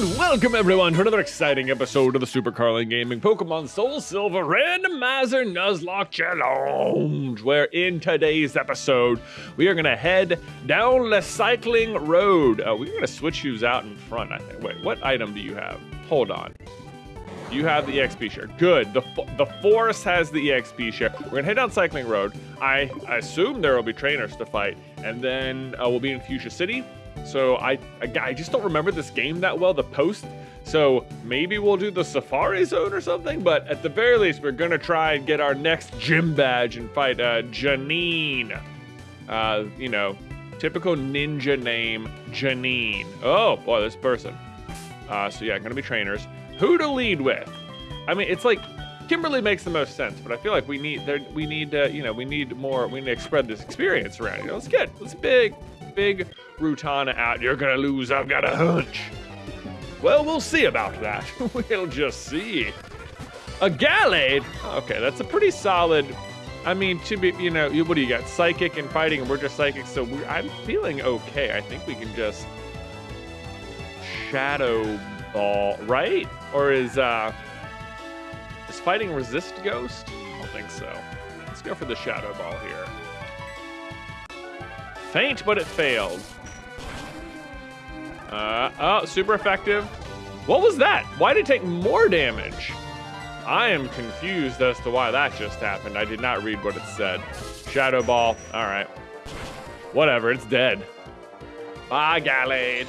And welcome everyone to another exciting episode of the Super Carlin Gaming Pokemon Soul Silver Randomizer Nuzlocke Challenge, where in today's episode, we are gonna head down the cycling road. Uh, we're gonna switch shoes out in front, I think. Wait, what item do you have? Hold on. You have the EXP share. Good. The the forest has the EXP share. We're gonna head down Cycling Road. I, I assume there will be trainers to fight, and then uh, we'll be in Fuchsia City. So I, I just don't remember this game that well. The post. So maybe we'll do the Safari Zone or something. But at the very least, we're gonna try and get our next gym badge and fight uh, Janine. Uh, you know, typical ninja name, Janine. Oh boy, this person. Uh, so yeah, gonna be trainers. Who to lead with? I mean, it's like Kimberly makes the most sense, but I feel like we need there we need uh, you know we need more we need to spread this experience around. You know, let's get let's big big Rutana out. You're gonna lose. I've got a hunch. Well, we'll see about that. we'll just see. A Gallade? Okay, that's a pretty solid. I mean, to be, you know, what do you got? Psychic and fighting, and we're just psychic, so I'm feeling okay. I think we can just shadow ball, right? Or is uh, is fighting resist ghost? I don't think so. Let's go for the shadow ball here. Faint, but it failed. Uh, oh, super effective. What was that? Why did it take more damage? I am confused as to why that just happened. I did not read what it said. Shadow Ball. All right. Whatever, it's dead. Bye, Gallade.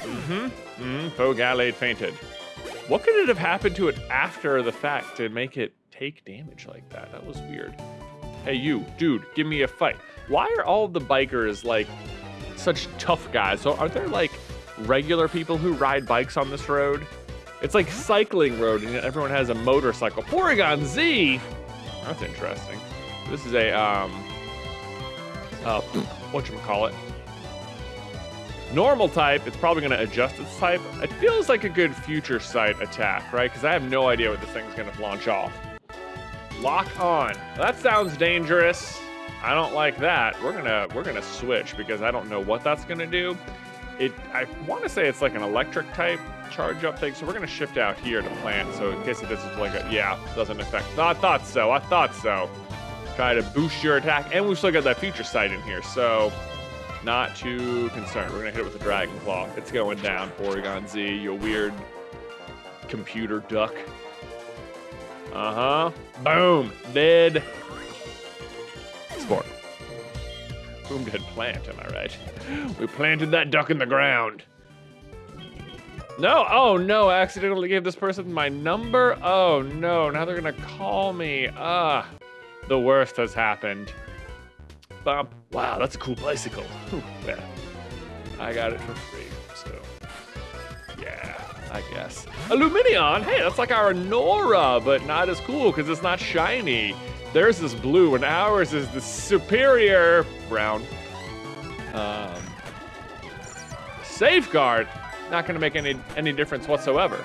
Mm-hmm. Mm-hmm. Poe Gallade fainted. What could it have happened to it after the fact to make it take damage like that? That was weird. Hey, you, dude, give me a fight. Why are all the bikers like such tough guys? So are there like regular people who ride bikes on this road? It's like cycling road, and everyone has a motorcycle. Porygon Z. That's interesting. This is a um. Uh, what you call it? Normal type. It's probably going to adjust its type. It feels like a good future sight attack, right? Because I have no idea what this thing's going to launch off. Lock on. That sounds dangerous. I don't like that. We're gonna we're gonna switch because I don't know what that's gonna do. It I want to say it's like an electric type charge up thing, so we're gonna shift out here to plant. So in case it doesn't like a yeah doesn't affect. I thought so. I thought so. Try to boost your attack, and we've still got that future sight in here, so not too concerned. We're gonna hit it with a Dragon Claw. It's going down, Porygon Z. You weird computer duck. Uh huh. Boom. Dead. Boom dead plant, am I right? We planted that duck in the ground. No, oh no, I accidentally gave this person my number. Oh no, now they're gonna call me. Ah, the worst has happened. Bump. Wow, that's a cool bicycle. Yeah. I got it for free, so yeah, I guess. Illuminion, hey, that's like our Nora, but not as cool because it's not shiny. Theirs is blue and ours is the superior brown. Um, safeguard, not gonna make any any difference whatsoever.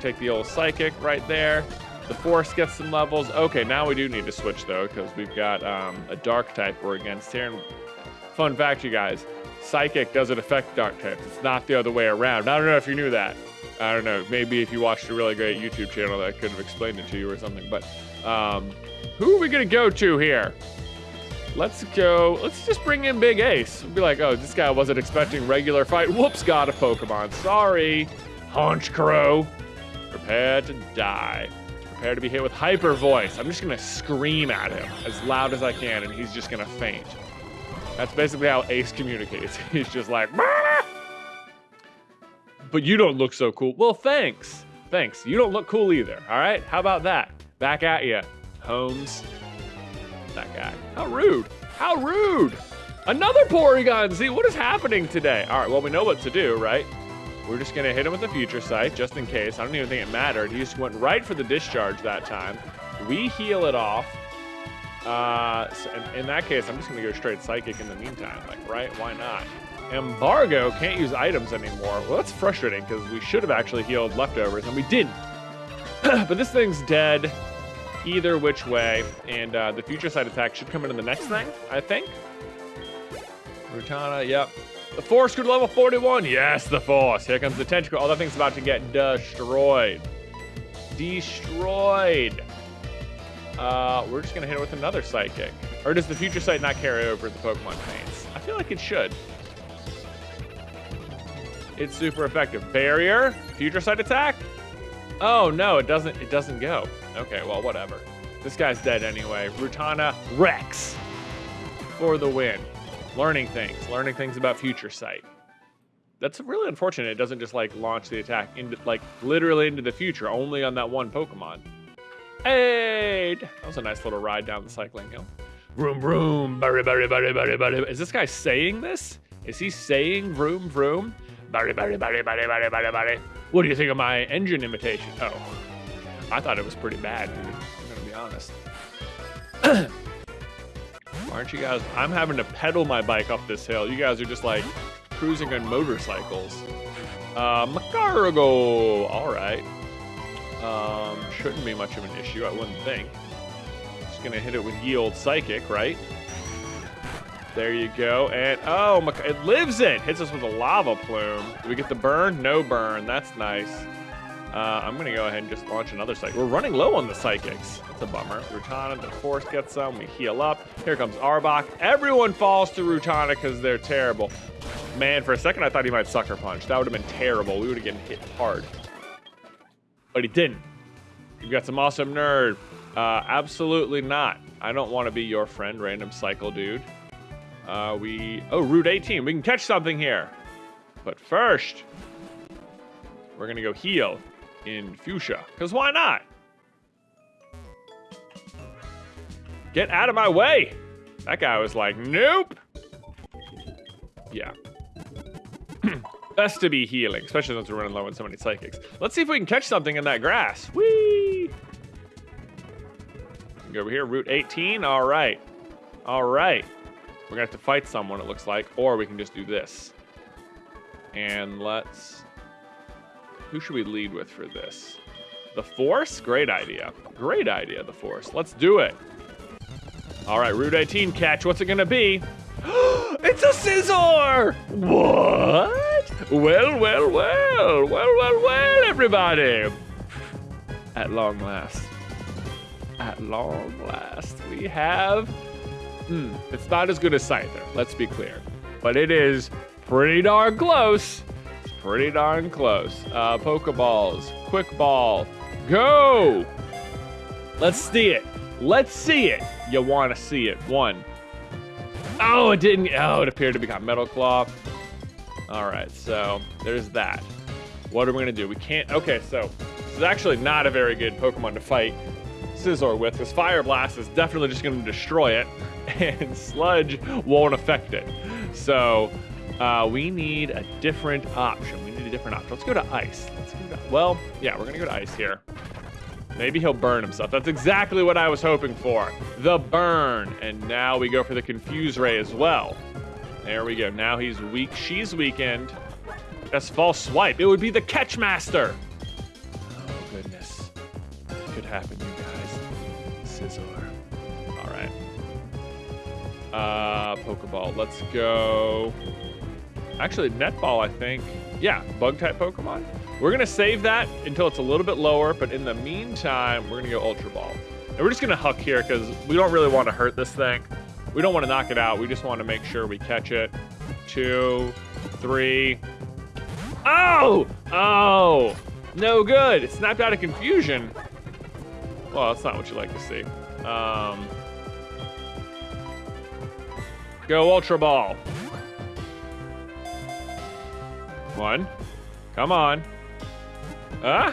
Take the old psychic right there. The force gets some levels. Okay, now we do need to switch though, because we've got um, a dark type we're against here. And fun fact, you guys, psychic doesn't affect dark types. It's not the other way around. I don't know if you knew that. I don't know. Maybe if you watched a really great YouTube channel that could have explained it to you or something. But um, who are we gonna go to here? Let's go. Let's just bring in Big Ace. We'll be like, oh, this guy wasn't expecting regular fight. Whoops, got a Pokemon. Sorry, Honchkrow. Prepare to die. Prepare to be hit with hyper voice. I'm just gonna scream at him as loud as I can, and he's just gonna faint. That's basically how Ace communicates. He's just like, but you don't look so cool. Well, thanks. Thanks. You don't look cool either. All right. How about that? Back at you, Holmes. That guy. How rude. How rude. Another Porygon Z. What is happening today? All right. Well, we know what to do, right? We're just gonna hit him with the future sight just in case. I don't even think it mattered. He just went right for the discharge that time. We heal it off. Uh, so in, in that case, I'm just gonna go straight psychic in the meantime. Like, right? Why not? Embargo can't use items anymore. Well, that's frustrating because we should have actually healed leftovers and we didn't. but this thing's dead either which way, and uh, the future sight attack should come into the next thing, I think. Rutana, yep. The force could level 41. Yes, the force. Here comes the tentacle. Oh, that thing's about to get destroyed. Destroyed. Uh, we're just gonna hit it with another psychic. Or does the future sight not carry over the Pokemon paints? I feel like it should. It's super effective. Barrier, future sight attack. Oh no, it doesn't. It doesn't go. Okay, well whatever. This guy's dead anyway. Rutana Rex for the win. Learning things, learning things about future sight. That's really unfortunate. It doesn't just like launch the attack into like literally into the future, only on that one Pokemon. Hey, that was a nice little ride down the cycling hill. Vroom vroom, barry barry barry barry barry. Is this guy saying this? Is he saying vroom vroom? Barry barry barry barry barry barry barry. What do you think of my engine imitation? Oh, I thought it was pretty bad, dude. I'm gonna be honest. Aren't you guys? I'm having to pedal my bike up this hill. You guys are just like cruising on motorcycles. Uh, Magcargo. All right. Um, shouldn't be much of an issue, I wouldn't think. Just gonna hit it with Yield Psychic, right? There you go. And, oh, it lives it. Hits us with a lava plume. Do we get the burn? No burn. That's nice. Uh, I'm to go ahead and just launch another psychic. We're running low on the psychics. That's a bummer. Rutana, the force gets some. We heal up. Here comes Arbok. Everyone falls to Rutana because they're terrible. Man, for a second I thought he might sucker punch. That would have been terrible. We would have gotten hit hard. But he didn't. You've got some awesome nerd. Uh, absolutely not. I don't want to be your friend, random cycle dude. Uh, we, oh, Route 18. We can catch something here. But first, we're going to go heal in Fuchsia. Because why not? Get out of my way. That guy was like, nope. Yeah. Best to be healing, especially since we're running low on so many psychics. Let's see if we can catch something in that grass. Whee! Go over here, Route 18. All right. All right. We're gonna have to fight someone, it looks like, or we can just do this. And let's... Who should we lead with for this? The Force? Great idea. Great idea, the Force. Let's do it. All right, Route 18 catch. What's it gonna be? it's a Scizor! What? Well, well, well, well, well, well, everybody. At long last. At long last, we have Hmm, it's not as good as Scyther, let's be clear. But it is pretty darn close. Pretty darn close. Uh, Pokeballs, Quick Ball, go! Let's see it. Let's see it. You want to see it. One. Oh, it didn't. Oh, it appeared to be become Metal Claw. All right, so there's that. What are we going to do? We can't. Okay, so this is actually not a very good Pokemon to fight Scizor with because Fire Blast is definitely just going to destroy it. and sludge won't affect it. So uh, we need a different option. We need a different option. Let's go to ice. Let's go to, well, yeah, we're gonna go to ice here. Maybe he'll burn himself. That's exactly what I was hoping for. The burn. And now we go for the confuse ray as well. There we go. Now he's weak. She's weakened. That's false swipe. It would be the catch master. Oh, goodness. Could happen, you guys. Scizor. Alright. Uh, Pokeball. Let's go. Actually, Netball, I think. Yeah, bug type Pokemon. We're gonna save that until it's a little bit lower, but in the meantime, we're gonna go Ultra Ball. And we're just gonna huck here because we don't really want to hurt this thing. We don't want to knock it out. We just want to make sure we catch it. Two, three. Oh! Oh! No good. It snapped out of confusion. Well, that's not what you like to see. Um, Go Ultra Ball. One. Come on. Huh?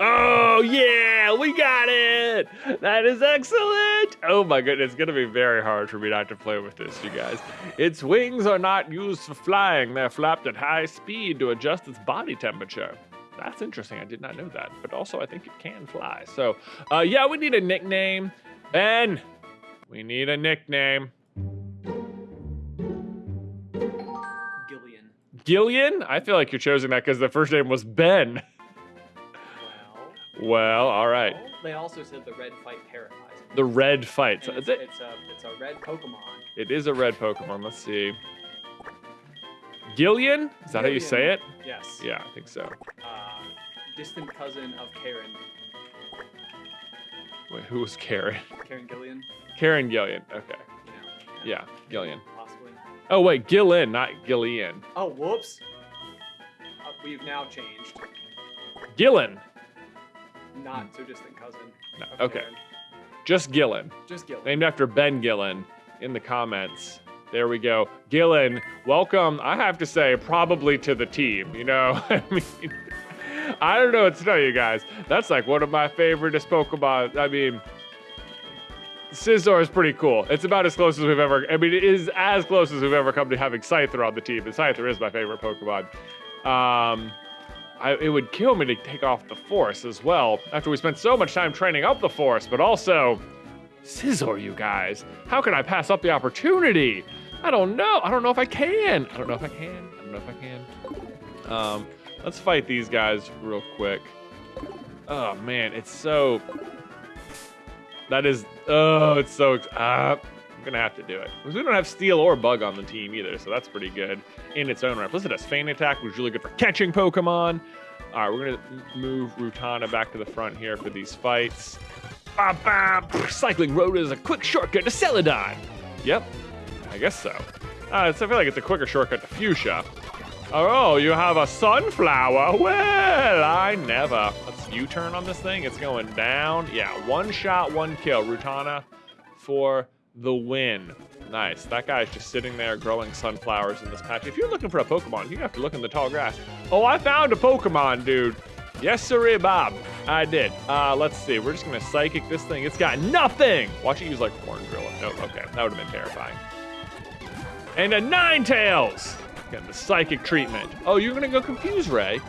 Oh, yeah, we got it. That is excellent. Oh my goodness, it's gonna be very hard for me not to play with this, you guys. Its wings are not used for flying. They're flapped at high speed to adjust its body temperature. That's interesting. I did not know that. But also, I think it can fly. So, uh, yeah, we need a nickname. Ben, we need a nickname. Gillian? I feel like you're choosing that because the first name was Ben. Well. Well, all right. Well, they also said the red fight terrifies me. The red fight. And it's, it's, a, it's a red Pokemon. It is a red Pokemon. Let's see. Gillian? Is that how you say it? Yes. Yeah, I think so. Uh, distant cousin of Karen. Wait, who was Karen? Karen Gillian. Karen Gillian. Okay. You know, Yeah, Gillian. Oh wait, Gillen, not Gillian. Oh, whoops. Uh, we've now changed. Gillen. Not so distant cousin. No, okay. Karen. Just Gillen. Just Gillian. Named after Ben Gillen in the comments. There we go. Gillen, welcome, I have to say, probably to the team. You know, I mean, I don't know what to tell you guys. That's like one of my favoriteest Pokemon. I mean, Scizor is pretty cool. It's about as close as we've ever, I mean, it is as close as we've ever come to having Scyther on the team. And Scyther is my favorite Pokemon. Um, I, it would kill me to take off the Force as well after we spent so much time training up the Force, but also Scizor, you guys. How can I pass up the opportunity? I don't know. I don't know if I can. I don't know if I can. I don't know if I can. Um, let's fight these guys real quick. Oh man, it's so. That is. Oh, it's so. Uh, I'm gonna have to do it because we don't have Steel or Bug on the team either, so that's pretty good in its own right. Plus, it has Feint Attack, which is really good for catching Pokemon. All right, we're gonna move Rutana back to the front here for these fights. Ba, ba, cycling road is a quick shortcut to Celadon. Yep, I guess so. Uh, it's, I feel like it's a quicker shortcut to Fuchsia. Oh, you have a sunflower? Well, I never. U-turn on this thing. It's going down. Yeah, one shot, one kill. Rutana for the win. Nice. That guy's just sitting there growing sunflowers in this patch. If you're looking for a Pokemon, you have to look in the tall grass. Oh, I found a Pokemon, dude. Yes, sirree, Bob. I did. Uh, let's see. We're just gonna psychic this thing. It's got nothing. Watch it use like horn drill. Nope. Okay, that would have been terrifying. And a Ninetales. Getting the psychic treatment. Oh, you're gonna go confuse Ray.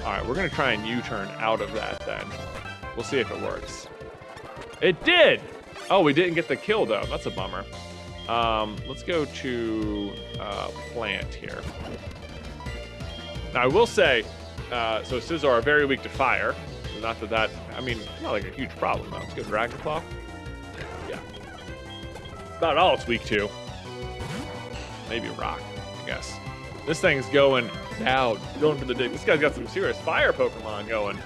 All right, we're gonna try and U-turn out of that then. We'll see if it works. It did. Oh, we didn't get the kill though. That's a bummer. Um, let's go to uh, plant here. Now I will say, uh, so Scizor are very weak to fire. Not that that, I mean, not like a huge problem though. Let's go Dragon Claw. Yeah. About all it's weak to. Maybe Rock, I guess. This thing's going down, going for the dig. This guy's got some serious fire Pokemon going.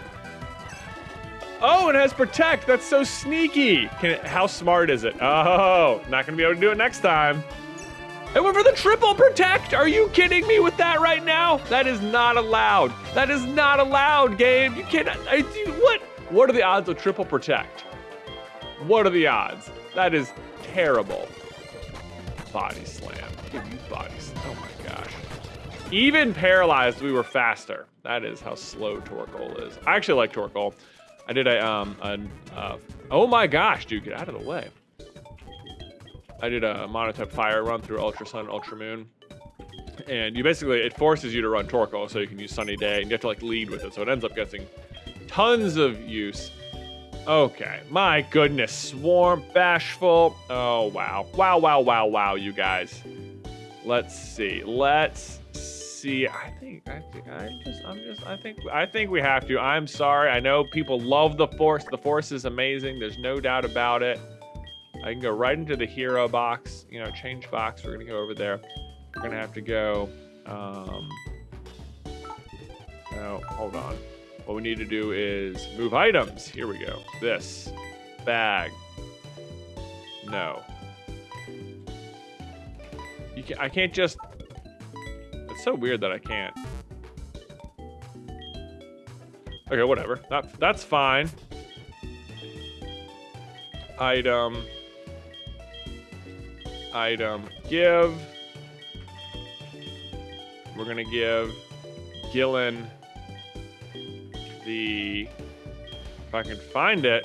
Oh, it has Protect. That's so sneaky. It, how smart is it? Oh, not gonna be able to do it next time. It went for the triple protect. Are you kidding me with that right now? That is not allowed. That is not allowed, game. You cannot. I, what? What are the odds of triple protect? What are the odds? That is terrible. Body slam. Give you body slam. Oh my gosh. Even paralyzed, we were faster. That is how slow Torkoal is. I actually like Torkoal. I did a um an uh, oh my gosh, dude, get out of the way. I did a monotype fire run through Ultra Sun, Ultra Moon. And you basically, it forces you to run Torkoal so you can use Sunny Day and you have to like lead with it. So it ends up getting tons of use. Okay, my goodness, Swarm, Bashful. Oh, wow. Wow, wow, wow, wow, you guys. Let's see. Let's see. I think, I think, I'm just, I'm just, I think, I think we have to. I'm sorry. I know people love the Force. The Force is amazing. There's no doubt about it. I can go right into the hero box, you know, change box. We're gonna go over there. We're gonna have to go. Um, no, hold on. What we need to do is move items. Here we go. This bag. No. You can, I can't just. It's so weird that I can't. Okay, whatever. That that's fine. Item item give. We're gonna give Gillen the if I can find it.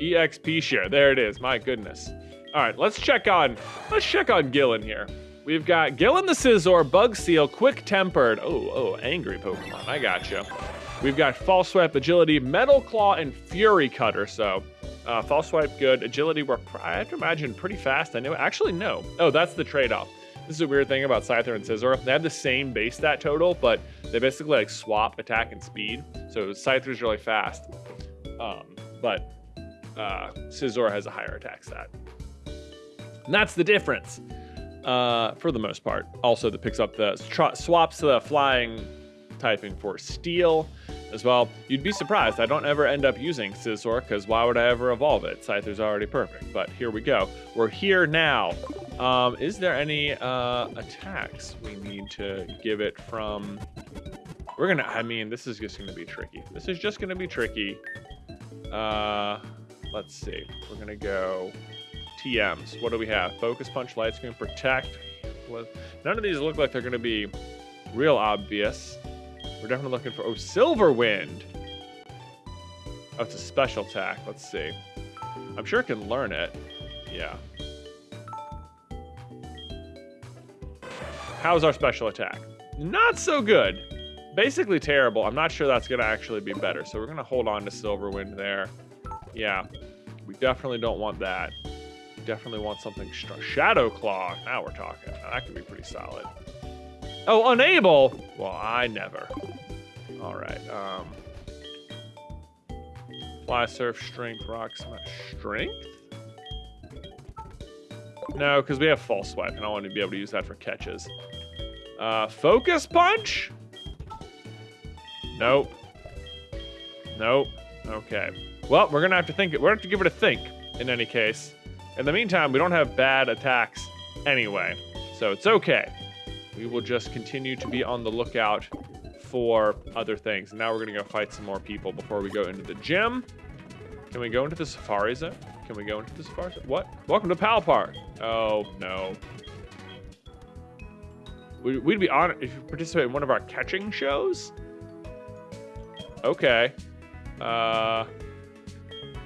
EXP share. There it is. My goodness. All right, let's check on let's check on Gillen here. We've got Gillen the Scizor, Bug Steel, Quick Tempered. Oh, oh, angry Pokemon. I got gotcha. You. We've got False Swipe, Agility, Metal Claw, and Fury Cutter. So uh, false swipe, good. Agility, we're, I have to imagine, pretty fast. I know. Actually, no. Oh, that's the trade-off. This is a weird thing about Scyther and Scizor. They have the same base stat total, but they basically like swap attack and speed. So Scyther's really fast, um, but uh, Scizor has a higher attack stat. And that's the difference. uh, for the most part. Also, that picks up the swaps the flying typing for steel as well. You'd be surprised. I don't ever end up using Scizor because why would I ever evolve it? Scyther's already perfect. But here we go. We're here now. Um, is there any uh, attacks we need to give it from? We're gonna. I mean, this is just gonna be tricky. This is just gonna be tricky. Uh, let's see. We're gonna go TMs. What do we have? Focus Punch, Light Screen, Protect. None of these look like they're gonna be real obvious. We're definitely looking for... Oh, Silver Wind! Oh, it's a special attack. Let's see. I'm sure it can learn it. Yeah. How's our special attack? Not so good. Basically terrible. I'm not sure that's going to actually be better. So we're going to hold on to Silver Wind there. Yeah. We definitely don't want that. Definitely want something. Shadow Claw. Now we're talking. That could be pretty solid. Oh, unable? Well, I never. All right. Um, fly, surf, strength, rock, smash. Strength? No, because we have false swipe, and I want to be able to use that for catches. Uh, focus punch? Nope. Nope. Okay. Well, we're gonna have to think. We're gonna have to give it a think. In any case, in the meantime, we don't have bad attacks anyway, so it's okay we will just continue to be on the lookout for other things. Now we're gonna go fight some more people before we go into the gym. Can we go into the safari zone? Can we go into the safari zone? What? Welcome to Pal Park. Oh, no. We'd be honored if you participate in one of our catching shows? Okay. Uh,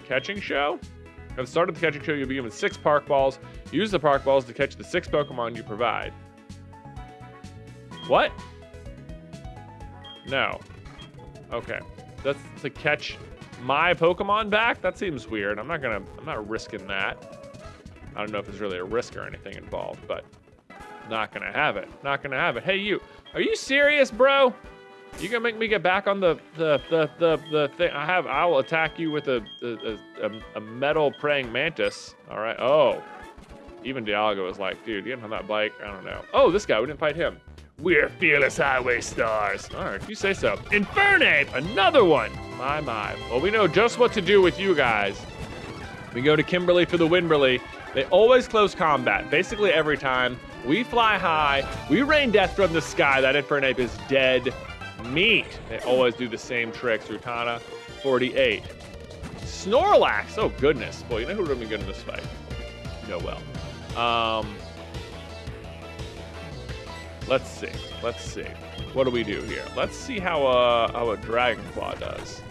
catching show? At the start of the catching show, you'll be given six park balls. Use the park balls to catch the six Pokemon you provide. What? No. Okay. That's to catch my Pokemon back? That seems weird. I'm not gonna, I'm not risking that. I don't know if there's really a risk or anything involved, but not gonna have it. Not gonna have it. Hey, you, are you serious, bro? You gonna make me get back on the the the the, the thing? I have. I will attack you with a a, a, a metal praying mantis. All right. Oh, even Dialga was like, dude, getting on that bike. I don't know. Oh, this guy. We didn't fight him. We're fearless highway stars. All right, you say so. Infernape, another one. My, my. Well, we know just what to do with you guys. We go to Kimberly for the Winberly. They always close combat, basically every time. We fly high. We rain death from the sky. That Infernape is dead meat. They always do the same tricks. Rutana, 48. Snorlax. Oh, goodness. Boy, you know who would have been good in this fight? Noel. Um, Let's see. Let's see. What do we do here? Let's see how, uh, how a Dragon Claw does.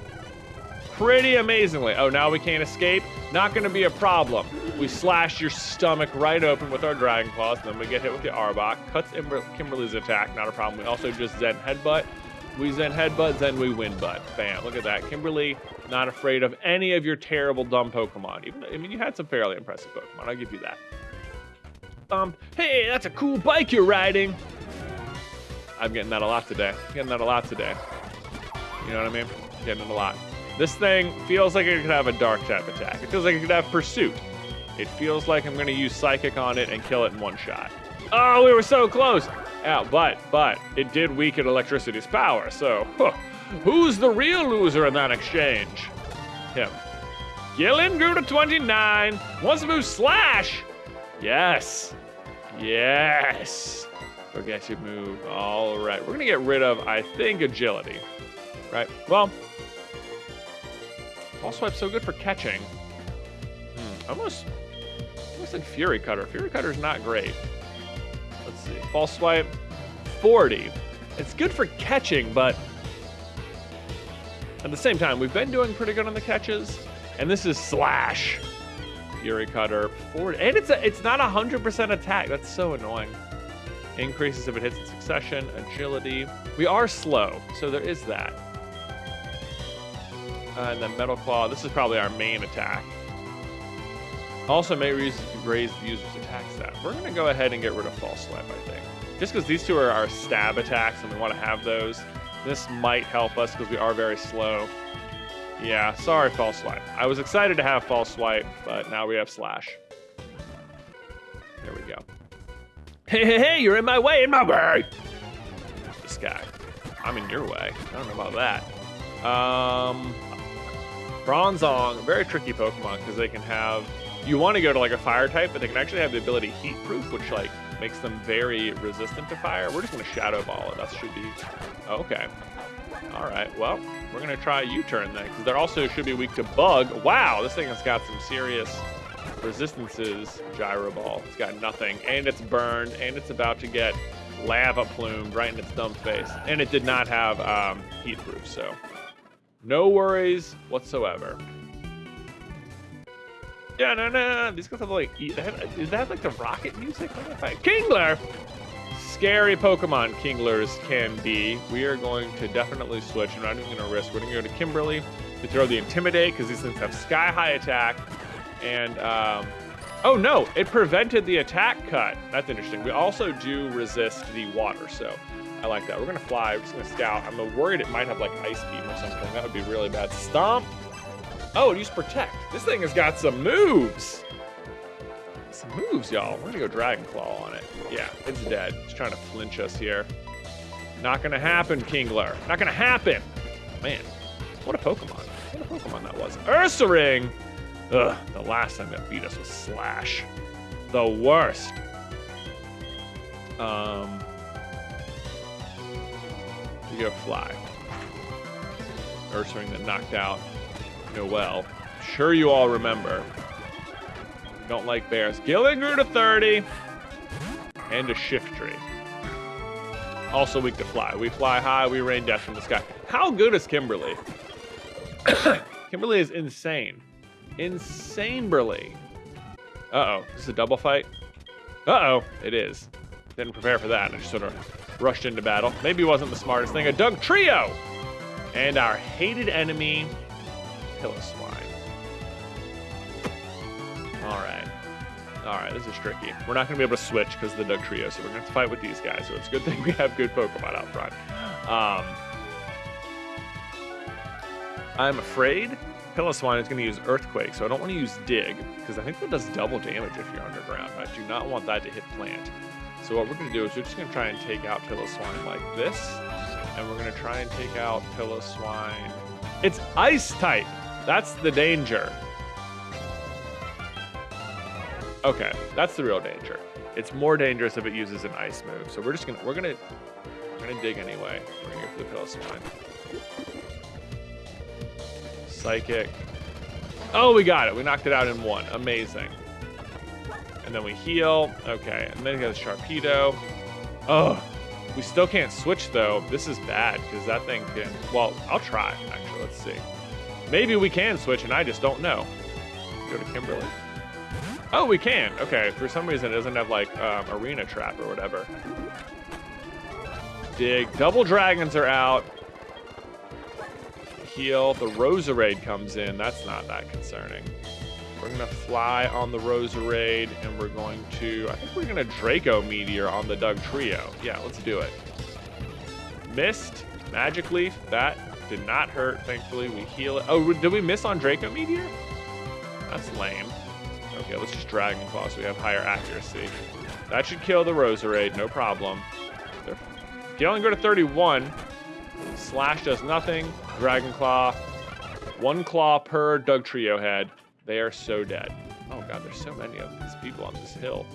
Pretty amazingly. Oh, now we can't escape? Not going to be a problem. We slash your stomach right open with our Dragon Claws, then we get hit with the Arbok. Cuts Kimberly's attack, not a problem. We also just Zen Headbutt. We Zen Headbutt, then we Win Butt. Bam, look at that. Kimberly, not afraid of any of your terrible, dumb Pokemon. Even, I mean, you had some fairly impressive Pokemon. I'll give you that. Um, hey, that's a cool bike you're riding. I'm getting that a lot today. Getting that a lot today. You know what I mean? Getting it a lot. This thing feels like it could have a dark type attack. It feels like it could have pursuit. It feels like I'm gonna use psychic on it and kill it in one shot. Oh, we were so close. Yeah, but, but, it did weaken electricity's power, so, huh, who's the real loser in that exchange? Him. Gillen grew to 29. Wants to move Slash. Yes. Yes. Forget Progressive move. All right. We're going to get rid of, I think, agility. Right? Well, False Swipe's so good for catching. Hmm. Almost, almost like Fury Cutter. Fury Cutter's not great. False Swipe, 40. It's good for catching, but at the same time, we've been doing pretty good on the catches. And this is Slash. Fury Cutter, 40. And it's a, it's not a 100% attack. That's so annoying increases if it hits in succession, agility. We are slow, so there is that. Uh, and then Metal Claw, this is probably our main attack. Also may raise, raise the user's attack stat. We're gonna go ahead and get rid of False Swipe, I think. Just because these two are our stab attacks and we wanna have those, this might help us because we are very slow. Yeah, sorry, False Swipe. I was excited to have False Swipe, but now we have Slash. There we go. Hey, hey, hey, you're in my way, in my way. This guy. I'm in your way. I don't know about that. Um, Bronzong, very tricky Pokemon because they can have. You want to go to like a fire type, but they can actually have the ability Heat Proof, which like makes them very resistant to fire. We're just gonna Shadow Ball it. That should be okay. All right. Well, we're gonna try U-turn then, because they also should be weak to Bug. Wow, this thing has got some serious resistances. Gyro Ball. It's got nothing, and it's burned, and it's about to get lava plumed right in its dumb face, and it did not have um, heat proof, so no worries whatsoever. Yeah, no, no. These guys have like, they have, is that like the rocket music? Kingler! Scary Pokemon Kinglers can be. We are going to definitely switch. We're not even going to risk. We're going to go to Kimberly to throw the Intimidate because these things have sky high attack. And, um, oh no, it prevented the attack cut. That's interesting. We also do resist the water, so I like that. We're going to fly. We're just going to scout. I'm worried it might have like Ice Beam or something. That would be really bad. Stomp. Oh, it used Protect. This thing has got some moves. Some moves, y'all. We're gonna go Dragon Claw on it. Yeah, it's dead. It's trying to flinch us here. Not gonna happen, Kingler. Not gonna happen. Man, what a Pokemon. What a Pokemon that was. Ursaring! Ugh, the last time that beat us was Slash. The worst. Um, we go Fly. Ursaring that knocked out Noel. Sure you all remember. Don't like bears. Gillen grew to 30. And a Shiftry. Also weak to fly. We fly high, we rain death from the sky. How good is Kimberly? Kimberly is insane. Insane. Uh-oh. Is this a double fight? Uh-oh. It is. Didn't prepare for that. I just sort of rushed into battle. Maybe wasn't the smartest thing. A Dugtrio! And our hated enemy, Piloswine. All right. All right, this is tricky. We're not going to be able to switch because of the Dugtrio, so we're going to have to fight with these guys. So it's a good thing we have good Pokemon out front. Um, I'm afraid Piloswine is going to use Earthquake, so I don't want to use Dig, because I think that does double damage if you're underground. I do not want that to hit Plant. So what we're going to do is we're just going to try and take out Piloswine like this, and we're going to try and take out Piloswine. It's Ice type! That's the danger. Okay, that's the real danger. It's more dangerous if it uses an ice move. So we're just gonna we're gonna we're gonna dig anyway. We're gonna go for the Piloswine. Psychic. Oh, we got it. We knocked it out in one. Amazing. And then we heal. Okay, and then he has Sharpedo. Oh, we still can't switch though. This is bad because that thing can. Well, I'll try actually. Let's see. Maybe we can switch and I just don't know. Go to Kimberly. Oh, we can. Okay, for some reason it doesn't have like um, arena trap or whatever. Dig. Double dragons are out. Heal. The Roserade comes in. That's not that concerning. We're gonna fly on the Roserade and we're going to, I think we're gonna Draco Meteor on the Dugtrio. Yeah, let's do it. Mist, Magic Leaf. That did not hurt, thankfully. We heal it. Oh, did we miss on Draco Meteor? That's lame. Okay, let's just Dragon Claw so we have higher accuracy. That should kill the Roserade, no problem. They only go to 31. Slash does nothing. Dragon Claw. One claw per Dugtrio head. They are so dead. Oh god, there's so many of these people on this hill.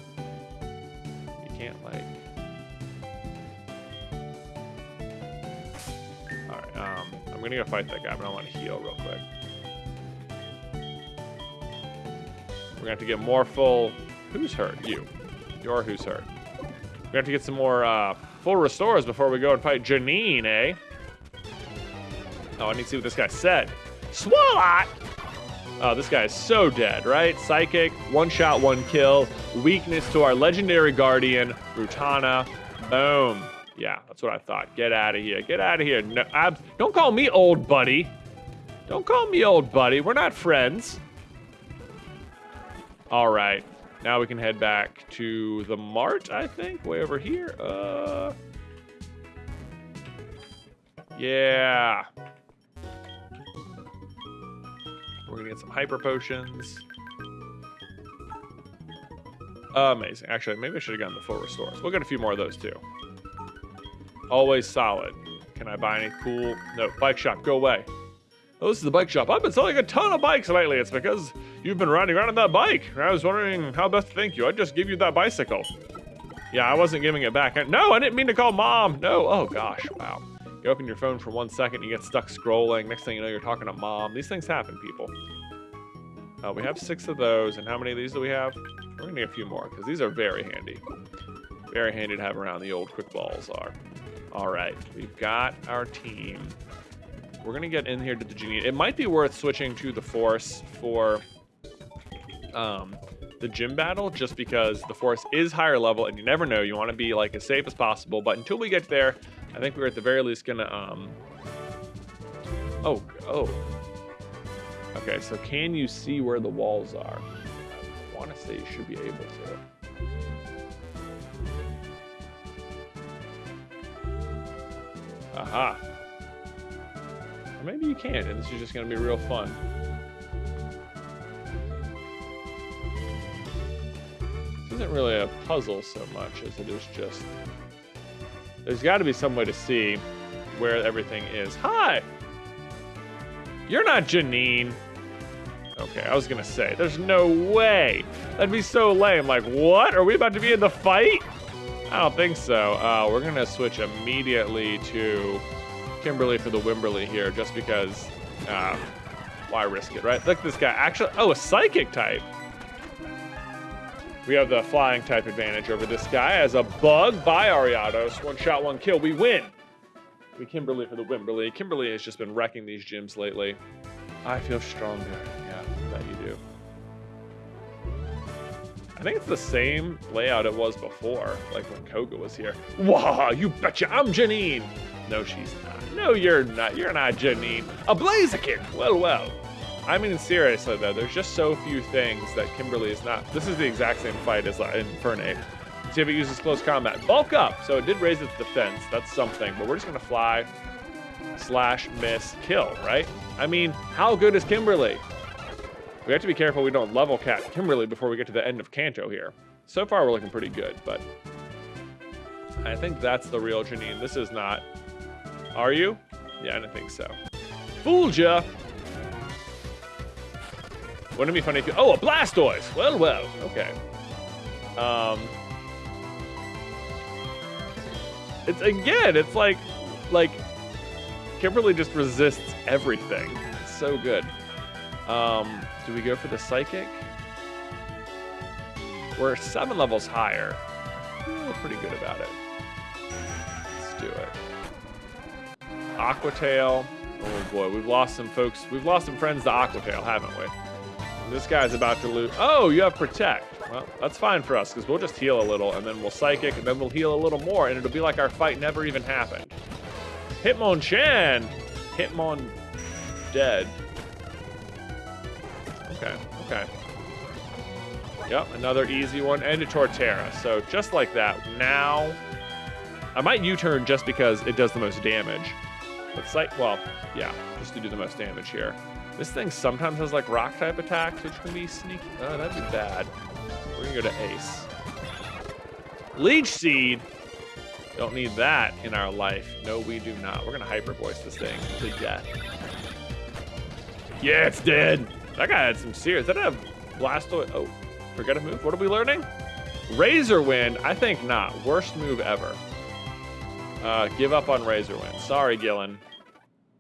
You can't like Alright, Um, I'm gonna go fight that guy, but I want to heal real quick. We're gonna have to get more full. Who's hurt? You. You're who's hurt. We're gonna have to get some more uh, full restores before we go and fight Janine, eh? Oh, I need to see what this guy said. Swalot! Oh, this guy is so dead, right? Psychic, one shot, one kill. Weakness to our legendary guardian, Rutana. Boom. Yeah, that's what I thought. Get out of here. Get out of here. No, abs don't call me old buddy. Don't call me old buddy. We're not friends. All right. Now we can head back to the mart, I think. Way over here. Uh. Yeah. We're gonna get some hyper potions. Amazing. Actually, maybe I should have gotten the full restores. We'll get a few more of those too. Always solid. Can I buy any cool? No, bike shop, go away. Oh, this is the bike shop. I've been selling a ton of bikes lately. It's because you've been riding around on that bike. I was wondering how best to thank you. I just give you that bicycle. Yeah, I wasn't giving it back. I, no, I didn't mean to call mom. No. Oh, gosh. Wow. You open your phone for one second, you get stuck scrolling. Next thing you know, you're talking to mom. These things happen, people. Uh, we have six of those. And how many of these do we have? We're going to need a few more because these are very handy. Very handy to have around. The old quick balls are. All right. We've got our team. We're to get in here to the genie. It might be worth switching to the force for um, the gym battle just because the force is higher level and you never know. You want to be like as safe as possible. But until we get there, I think we're at the very least to... Um... Oh, oh. Okay, so can you see where the walls are? I want to say you should be able to. Aha. Or maybe you can't, and this is just going to be real fun. This isn't really a puzzle so much as it is just... There's got to be some way to see where everything is. Hi! You're not Janine. Okay, I was gonna say, there's no way. That'd be so lame. Like, what? Are we about to be in the fight? I don't think so. Uh, we're gonna switch immediately to Kimberly for the Wimberly here, just because, uh, why risk it, right? Look, this guy actually, oh, a psychic type. We have the flying type advantage over this guy as a bug by Ariados. One shot, one kill. We win. We Kimberly for the Wimberly. Kimberly has just been wrecking these gyms lately. I feel stronger. I think it's the same layout it was before, like when Koga was here. Wah, you betcha I'm Janine. No, she's not. No, you're not. You're not Janine. A Blaziken. Well, well. I mean, seriously though, there's just so few things that Kimberly is not. This is the exact same fight as in Infernape. See if it uses close combat. Bulk up. So it did raise its defense. That's something. But we're just gonna fly, slash, miss, kill. Right? I mean, how good is Kimberly? We have to be careful we don't level cap Kimberly before we get to the end of Kanto here. So far, we're looking pretty good, but I think that's the real Janine. This is not. Are you? Yeah, I don't think so. Fooled ya! Wouldn't it be funny if you... Oh, a Blastoise! Well, well, okay. Um... It's, again, it's like, like, Kimberly just resists everything. It's so good. Um, do we go for the Psychic? We're seven levels higher. I feel pretty good about it. Let's do it. Aquatail. Oh boy, we've lost some folks. We've lost some friends to Aquatail, haven't we? This guy's about to lose. Oh, you have Protect. Well, that's fine for us, because we'll just heal a little, and then we'll Psychic, and then we'll heal a little more, and it'll be like our fight never even happened. Hitmonchan! Hitmon dead. Okay, okay. Yep, another easy one, and a Torterra. So just like that, now... I might U-turn just because it does the most damage. But like, well, yeah, just to do the most damage here. This thing sometimes has like rock type attacks, which can be sneaky. Oh, that'd be bad. We're gonna go to Ace. Leech Seed. Don't need that in our life. No, we do not. We're gonna hyper voice this thing to death. Yeah, it's dead. That guy had some serious. That have Blastoise? Oh, forget a move. What are we learning? Razor Wind. I think not. Worst move ever. Uh, give up on Razor Wind. Sorry, Gillen.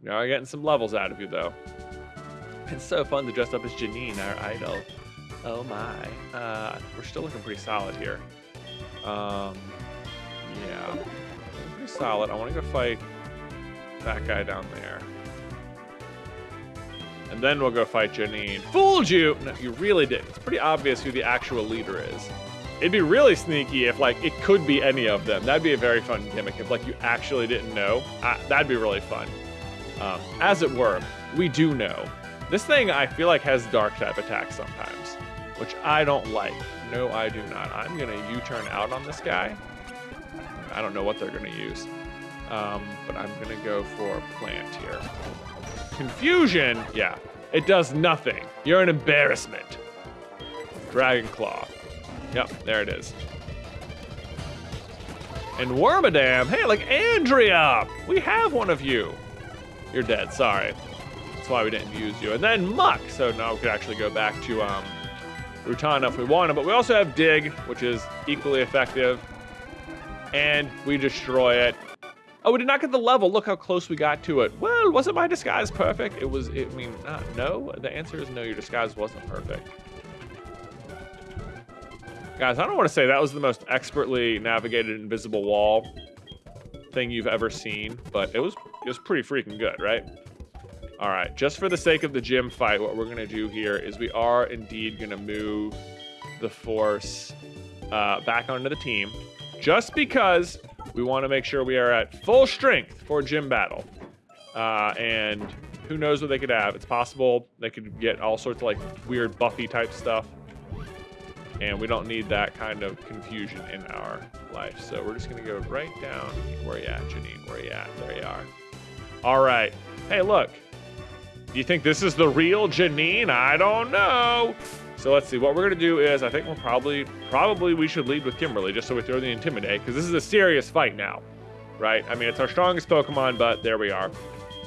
We are getting some levels out of you, though. It's so fun to dress up as Janine, our idol. Oh my. Uh, we're still looking pretty solid here. Um, yeah. Pretty solid. I want to go fight that guy down there. And then we'll go fight Janine. Fooled you! No, you really did. It's pretty obvious who the actual leader is. It'd be really sneaky if, like, it could be any of them. That'd be a very fun gimmick if, like, you actually didn't know. That'd be really fun. Um, as it were, we do know. This thing, I feel like, has dark type attacks sometimes, which I don't like. No, I do not. I'm going to U-turn out on this guy. I don't know what they're going to use. Um, but I'm going to go for plant here. Confusion, yeah, it does nothing. You're an embarrassment. Dragon Claw. Yep, there it is. And Wormadam, hey, like Andrea, we have one of you. You're dead, sorry. That's why we didn't use you. And then Muk, so now we could actually go back to um, Rutana if we wanted, but we also have Dig, which is equally effective. And we destroy it. Oh, we did not get the level. Look how close we got to it. Well, wasn't my disguise perfect? It was, it, I mean, uh, no. The answer is no, your disguise wasn't perfect. Guys, I don't want to say that was the most expertly navigated invisible wall thing you've ever seen, but it was it was pretty freaking good, right? All right, just for the sake of the gym fight, what we're gonna do here is we are indeed gonna move the force uh, back onto the team, just because we want to make sure we are at full strength for gym battle. Uh, and who knows what they could have? It's possible they could get all sorts of like weird Buffy type stuff and we don't need that kind of confusion in our life. So we're just gonna go right down. Where you at, Janine? Where you at? There you are. All right. Hey, look. Do you think this is the real Janine? I don't know. So let's see. What we're gonna do is, I think we're probably, probably we should lead with Kimberly just so we throw the intimidate because this is a serious fight now, right? I mean, it's our strongest Pokemon, but there we are.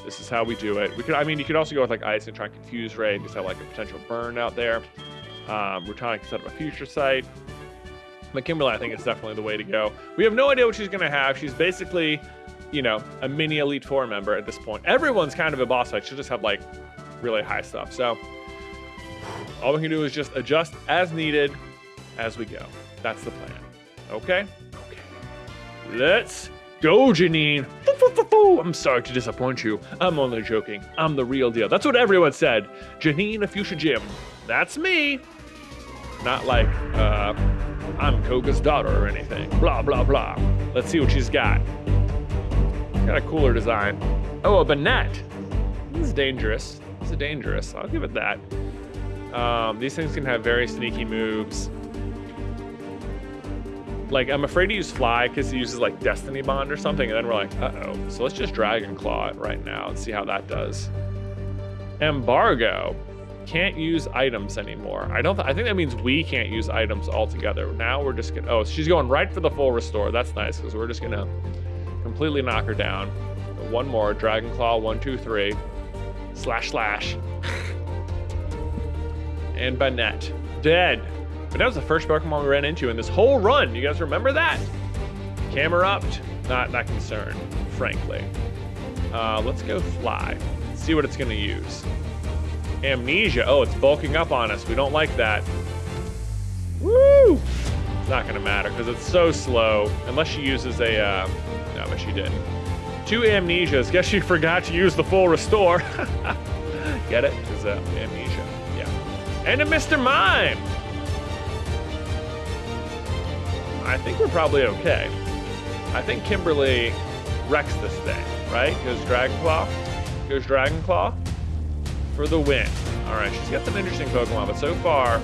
This is how we do it. We could, I mean, you could also go with like Ice and try and confuse Ray and just have like a potential burn out there. Um, we're trying to set up a future site. But Kimberly, I think it's definitely the way to go. We have no idea what she's going to have. She's basically, you know, a mini Elite Four member at this point. Everyone's kind of a boss fight. She'll just have like really high stuff. So all we can do is just adjust as needed as we go. That's the plan. Okay? Okay. Let's go, Janine. I'm sorry to disappoint you. I'm only joking. I'm the real deal. That's what everyone said. Janine Fuchsia Gym. That's me. Not like, uh, I'm Koga's daughter or anything. Blah, blah, blah. Let's see what she's got. Got a cooler design. Oh, a Banette. This is dangerous. This is dangerous. I'll give it that. Um, these things can have very sneaky moves. Like, I'm afraid to use Fly because he uses, like, Destiny Bond or something, and then we're like, uh-oh. So let's just Dragon Claw it right now and see how that does. Embargo can't use items anymore. I don't. Th I think that means we can't use items altogether. Now we're just gonna. Oh, she's going right for the full restore. That's nice because we're just gonna completely knock her down. One more Dragon Claw. One, two, three. Slash slash. and Banette dead. But that was the first Pokemon we ran into in this whole run. You guys remember that? Camerupt, not that concerned, frankly. Uh, let's go fly. See what it's gonna use. Amnesia. Oh, it's bulking up on us. We don't like that. Woo! It's not gonna matter because it's so slow. Unless she uses a, uh, no, but she didn't. Two amnesias. Guess she forgot to use the full restore. Get it? Because uh, amnesia. And a Mr. Mime. I think we're probably okay. I think Kimberly wrecks this thing, right? Goes Dragon Claw. Goes Dragon Claw for the win. All right, she's got some interesting Pokemon, but so far,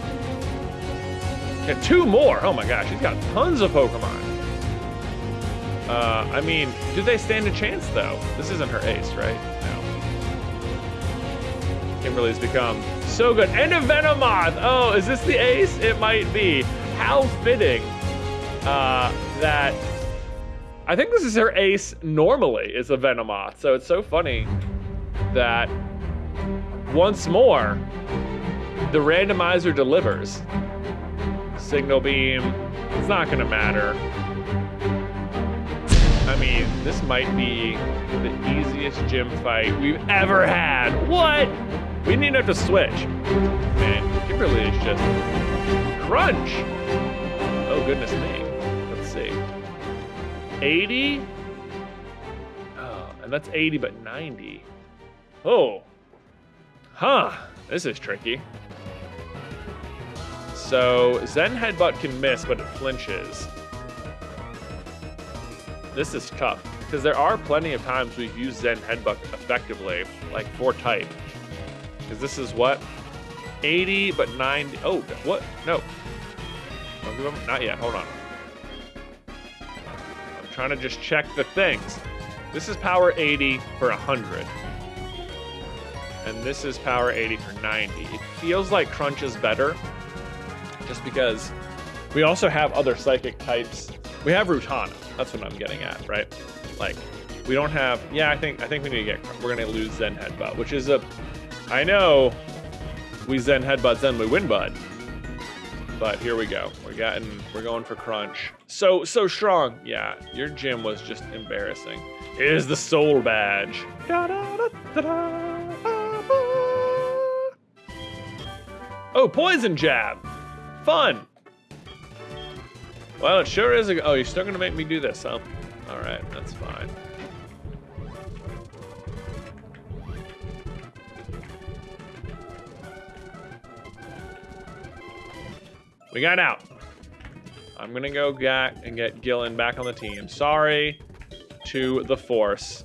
got two more. Oh my gosh, she's got tons of Pokemon. Uh, I mean, do they stand a chance though? This isn't her ace, right? Kimberly's become so good. And a Venomoth! Oh, is this the ace? It might be. How fitting uh, that I think this is her ace normally is a Venomoth. So it's so funny that once more, the randomizer delivers. Signal beam, it's not gonna matter. I mean, this might be the easiest gym fight we've ever had. What? We need to have to switch. Man, Kimberly is just crunch. Oh, goodness me. Let's see. 80? Oh, and that's 80, but 90. Oh, Huh, this is tricky. So Zen Headbutt can miss, but it flinches. This is tough, because there are plenty of times we've used Zen Headbutt effectively, like for type. Because this is what? 80, but 90. Oh, what? No. Not yet. Hold on. I'm trying to just check the things. This is power 80 for 100 and this is power 80 for 90. It feels like Crunch is better, just because We also have other psychic types. We have Rutana. That's what I'm getting at, right? Like, we don't have. Yeah, I think I think we need to get. We're gonna lose Zen Headbutt, which is a. I know. We Zen Headbutt, then we win, bud. But here we go. We're getting. We're going for crunch. So so strong. Yeah, your gym was just embarrassing. Here's the soul badge. Oh, poison jab. Fun. Well, it sure is. A, oh, you're still gonna make me do this, huh? All right, that's fine. We got out. I'm gonna go back and get Gillen back on the team. Sorry to the Force,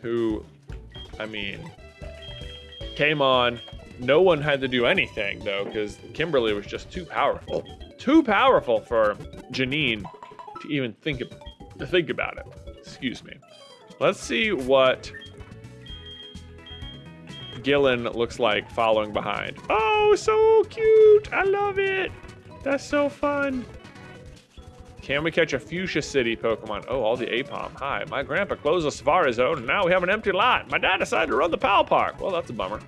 who, I mean, came on. No one had to do anything though, because Kimberly was just too powerful. Too powerful for Janine to even think of, to think about it. Excuse me. Let's see what Gillen looks like following behind. Oh, so cute! I love it. That's so fun. Can we catch a Fuchsia City Pokemon? Oh, all the Apom. Hi, my grandpa closed the Safari Zone, and now we have an empty lot. My dad decided to run the Pal Park. Well, that's a bummer.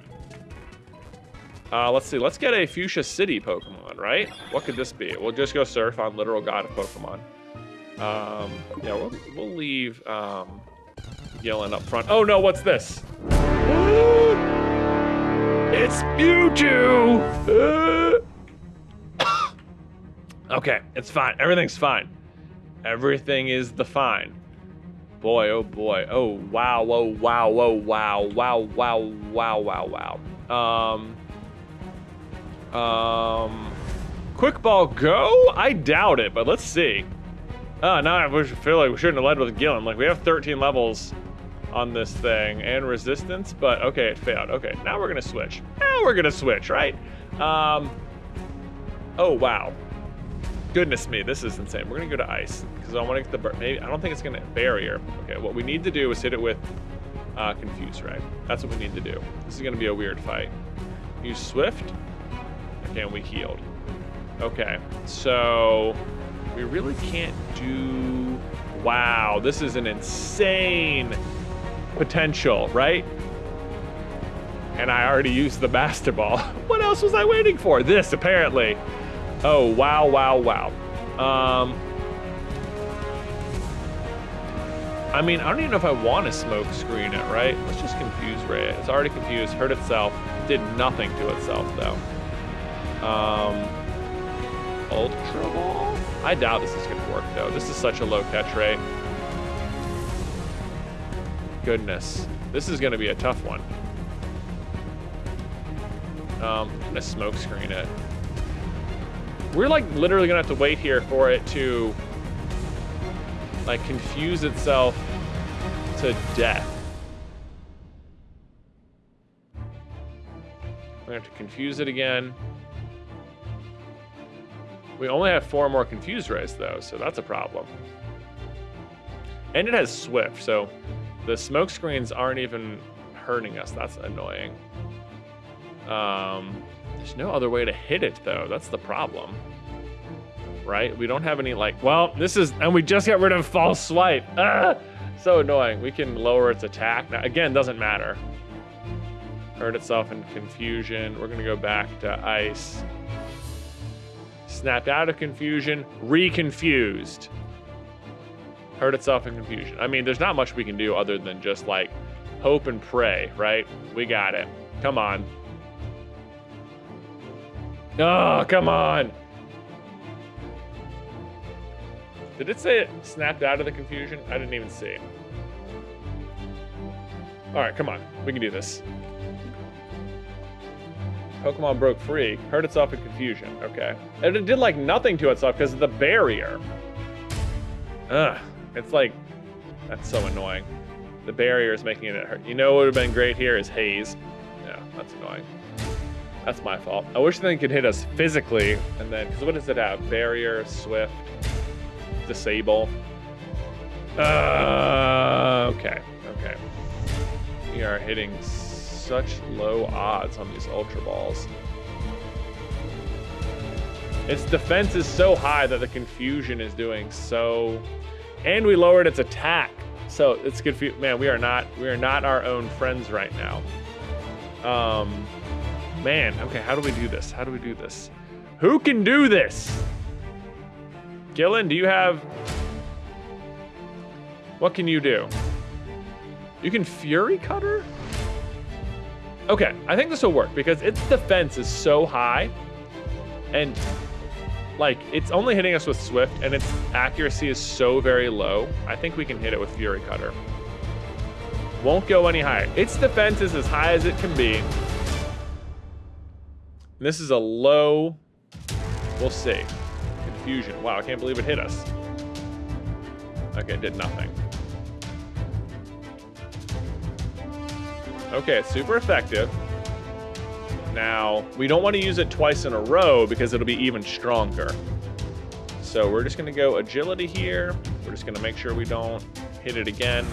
Uh, let's see. Let's get a Fuchsia City Pokemon, right? What could this be? We'll just go surf on Literal God of Pokemon. Um, yeah, we'll, we'll leave um, Gillen up front. Oh no, what's this? it's Mewtwo! okay, it's fine. Everything's fine. Everything is the fine. Boy, oh boy. Oh, wow, oh, wow, oh, wow, wow, wow, wow, wow, wow. Um, um, quick ball go? I doubt it, but let's see. Oh, now I feel like we shouldn't have led with Gillen. Like, we have 13 levels on this thing and resistance, but okay, it failed. Okay, now we're gonna switch. Now we're gonna switch, right? Um, oh, wow. Goodness me, this is insane. We're gonna go to ice because I want to get the, maybe, I don't think it's gonna barrier. Okay, what we need to do is hit it with uh, Confuse Ray. That's what we need to do. This is gonna be a weird fight. Use Swift. Okay, and we healed. Okay, so we really can't do... Wow, this is an insane potential, right? And I already used the Master Ball. what else was I waiting for? This, apparently. Oh, wow, wow, wow. Um... I mean, I don't even know if I want to smoke screen it, right? Let's just confuse Ray. It's already confused, hurt itself, did nothing to itself, though. Um, Ultra Ball? I doubt this is going to work, though. This is such a low catch rate. Goodness. This is going to be a tough one. Um, I'm going to smoke screen it. We're, like, literally to have to wait here for it to, like, confuse itself to death. To have to confuse it again. We only have four more confused rays though, so that's a problem. And it has swift, so the smoke screens aren't even hurting us. That's annoying. Um, there's no other way to hit it though. That's the problem. Right? We don't have any like, well, this is, and we just got rid of false swipe. Ah, so annoying. We can lower its attack. Now, again, doesn't matter. Hurt itself in confusion. We're gonna go back to ice snapped out of confusion, reconfused. Hurt itself in confusion. I mean, there's not much we can do other than just like hope and pray, right? We got it. Come on. Oh, come on. Did it say it snapped out of the confusion? I didn't even see. All right, come on. We can do this. Pokemon broke free, hurt itself in confusion. Okay. And it did like nothing to itself because of the barrier. Ugh. It's like, that's so annoying. The barrier is making it hurt. You know what would have been great here is haze. Yeah, that's annoying. That's my fault. I wish they could hit us physically, and then, because what does it have? Barrier, swift, disable. Uh, okay, okay. We are hitting such low odds on these Ultra Balls. Its defense is so high that the confusion is doing so, and we lowered its attack. So it's confused. Man, we are not we are not our own friends right now. Um, man. Okay, how do we do this? How do we do this? Who can do this? Gillen, do you have? What can you do? You can Fury Cutter? Okay, I think this will work because its defense is so high and like it's only hitting us with Swift and its accuracy is so very low. I think we can hit it with Fury Cutter. Won't go any higher. Its defense is as high as it can be. This is a low, we'll see. Confusion. Wow, I can't believe it hit us. Okay, it did nothing. Okay, it's super effective. Now, we don't want to use it twice in a row because it'll be even stronger. So we're just going to go agility here. We're just going to make sure we don't hit it again.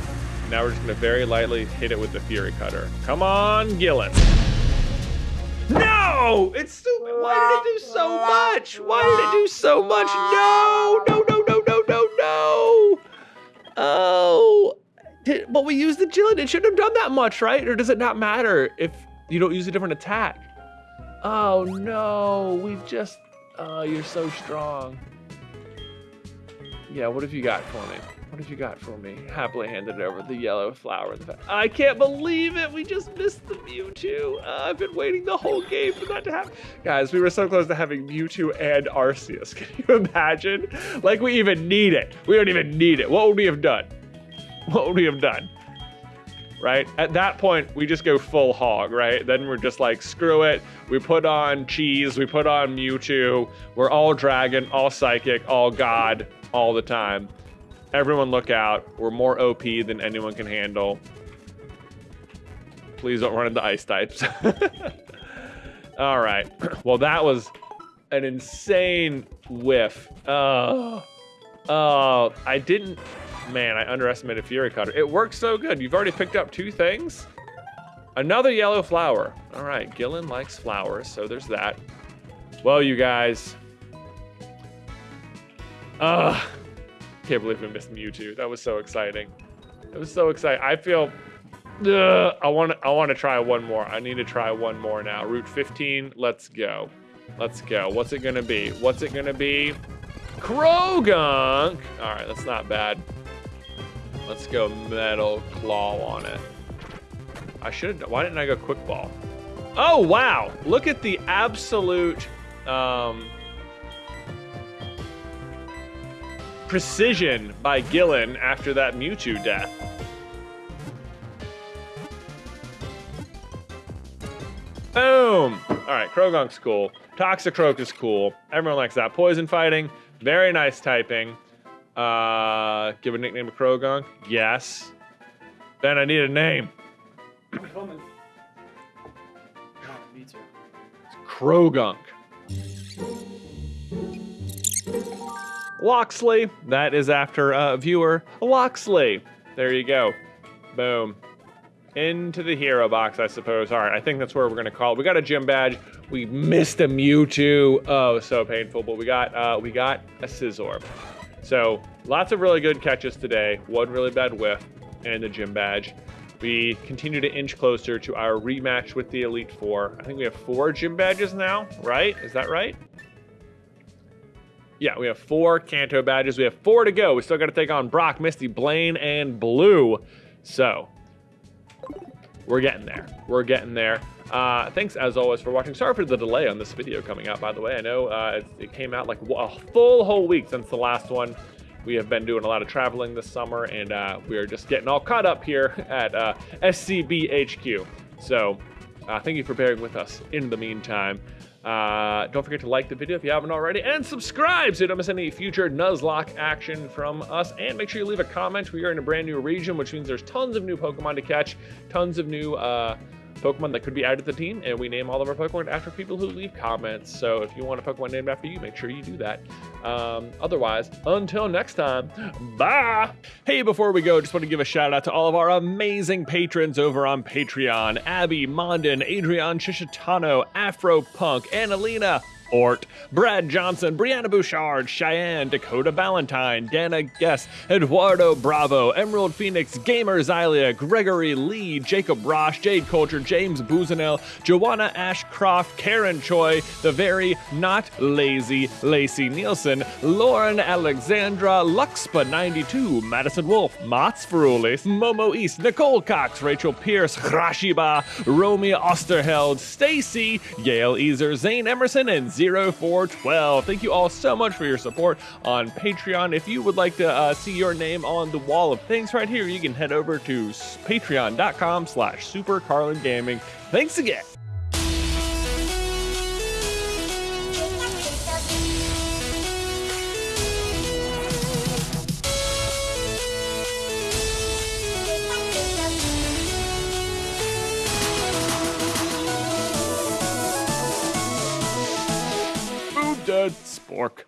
Now we're just going to very lightly hit it with the Fury Cutter. Come on, Gillen. No! It's stupid. Why did it do so much? Why did it do so much? No! No, no, no, no, no, no! Oh. Did, but we used the agility. It shouldn't have done that much, right? Or does it not matter if you don't use a different attack? Oh no, we've just. Oh, you're so strong. Yeah, what have you got for me? What have you got for me? Happily handed over the yellow flower. I can't believe it. We just missed the Mewtwo. Uh, I've been waiting the whole game for that to happen. Guys, we were so close to having Mewtwo and Arceus. Can you imagine? Like we even need it. We don't even need it. What would we have done? What would we have done? right? At that point, we just go full hog, right? Then we're just like, screw it. We put on cheese, we put on Mewtwo. We're all dragon, all psychic, all god, all the time. Everyone look out. We're more OP than anyone can handle. Please don't run into ice types. all right. Well, that was an insane whiff. Oh, oh, I didn't Man, I underestimated Fury Cutter. It works so good. You've already picked up two things. Another yellow flower. All right, Gillen likes flowers, so there's that. Well, you guys. Ugh. I can't believe we missed Mewtwo. That was so exciting. It was so exciting. I feel ugh, I want to I want to try one more. I need to try one more now. Route 15, let's go. Let's go. What's it to be? What's it to be? Croagunk. All right, that's not bad. Let's go metal claw on it. I should, why didn't I go quick ball? Oh, wow. Look at the absolute um, precision by Gillen after that Mewtwo death. Boom! All right, Croagunk's cool. Toxicroak is cool. Everyone likes that. Poison fighting, very nice typing. Uh, give a nickname to Croagunk? Yes. Ben, I need a name. Coming. Loxley. That is after uh, viewer Loxley. There you go. Boom. Into the hero box, I suppose. All right, I think that's where we're gonna call it. We got a gym badge. We missed a Mewtwo. Oh, so painful. But we got uh, we got a Scizor. So lots of really good catches today. One really bad whiff and a gym badge. We continue to inch closer to our rematch with the Elite Four. I think we have four gym badges now, right? Is that right? Yeah, we have four Kanto badges. We have four to go. We still got to take on Brock, Misty, Blaine, and Blue. So, we're getting there. We're getting there. Uh, thanks as always for watching. Sorry for the delay on this video coming out, by the way. I know uh, it, it, came out like a full whole week since the last one. We have been doing a lot of traveling this summer, and uh, we are just getting all caught up here at uh, SCBHQ. So uh, thank you for bearing with us in the meantime. Uh, don't forget to like the video if you haven't already, and subscribe so you don't miss any future Nuzlocke action from us. And make sure you leave a comment. We are in a brand new region, which means there's tons of new Pokemon to catch, tons of new uh, Pokemon that could be added to the team, and we name all of our Pokemon after people who leave comments. So if you want a Pokemon named after you, make sure you do that. Um, otherwise, until next time, bye! Hey, before we go, just want to give a shout out to all of our amazing patrons over on Patreon Abby, Mondin, Adrian Shishitano, Afro Punk, Annalena, Brad Johnson, Brianna Bouchard, Cheyenne, Dakota Valentine, Dana Guess, Eduardo Bravo, Emerald Phoenix, Gamer Zylia, Gregory Lee, Jacob Rosh, Jade Culture, James Buzenell, Joanna Ashcroft, Karen Choi, The Very Not Lazy, Lacey Nielsen, Lauren Alexandra, Luxpa92, Madison Wolf, Mats Ferulis, Momo East, Nicole Cox, Rachel Pierce, Rashiba, Romy Osterheld, Stacy, Gail Easer, Zane Emerson, and 0412. Thank you all so much for your support on Patreon. If you would like to uh, see your name on the wall of things right here, you can head over to patreon.com slash supercarlingaming. Thanks again. Spork.